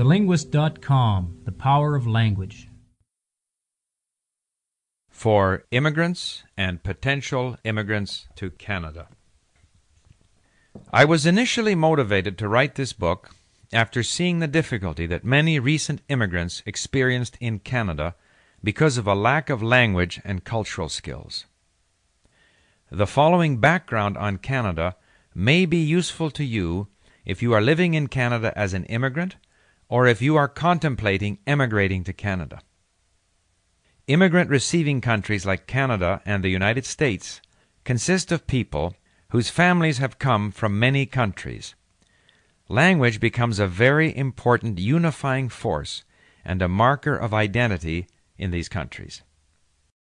TheLinguist.com The Power of Language. For immigrants and potential immigrants to Canada. I was initially motivated to write this book after seeing the difficulty that many recent immigrants experienced in Canada because of a lack of language and cultural skills. The following background on Canada may be useful to you if you are living in Canada as an immigrant or if you are contemplating emigrating to Canada. Immigrant receiving countries like Canada and the United States consist of people whose families have come from many countries. Language becomes a very important unifying force and a marker of identity in these countries.